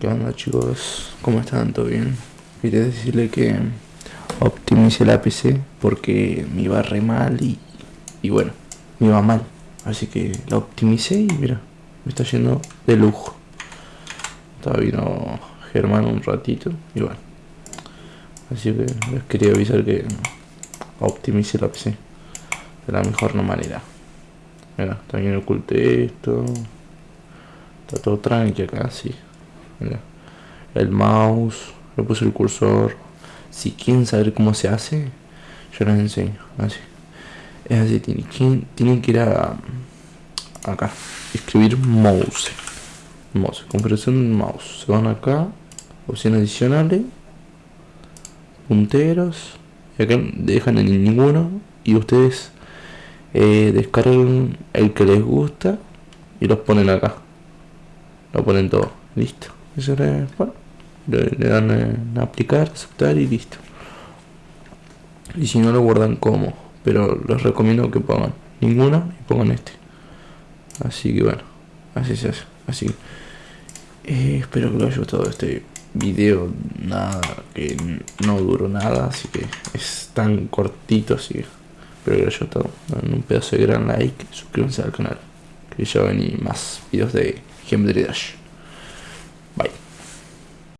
¿Qué onda chicos? ¿Cómo están? ¿Todo bien? Quería decirle que optimice la PC porque me iba re mal y, y bueno, me iba mal. Así que la optimicé y mira, me está yendo de lujo. Estaba vino Germán un ratito y bueno. Así que les quería avisar que optimice la PC de la mejor manera. Mira, también oculté esto. Está todo tranqui acá, sí. El mouse, le puse el cursor. Si quieren saber cómo se hace, yo les enseño. Así. Es así, tienen, tienen que ir a acá. Escribir mouse. Mouse, compresión mouse. Se van acá, opciones adicionales, punteros. Y acá dejan en ninguno. Y ustedes eh, descargan el que les gusta y los ponen acá. Lo ponen todo. Listo. Eso le, dan en aplicar, aceptar y listo. Y si no lo guardan como, pero les recomiendo que pongan ninguna y pongan este. Así que bueno, así se hace. Así eh, espero que les haya gustado este video. Nada, que no duró nada, así que es tan cortito, así que espero que les haya gustado. Dan un pedazo de gran like, suscríbanse al canal, que ya ven más videos de Geometry Dash.